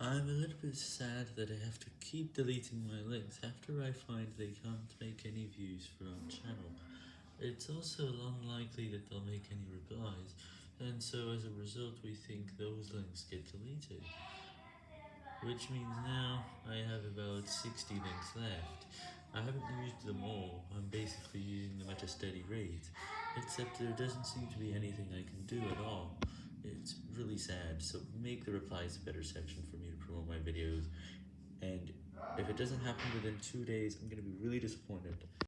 I'm a little bit sad that I have to keep deleting my links after I find they can't make any views for our channel. It's also unlikely that they'll make any replies, and so as a result we think those links get deleted. Which means now I have about 60 links left. I haven't used them all, I'm basically using them at a steady rate, except there doesn't seem to be anything I can do sad, so make the replies a better section for me to promote my videos, and if it doesn't happen within two days, I'm gonna be really disappointed.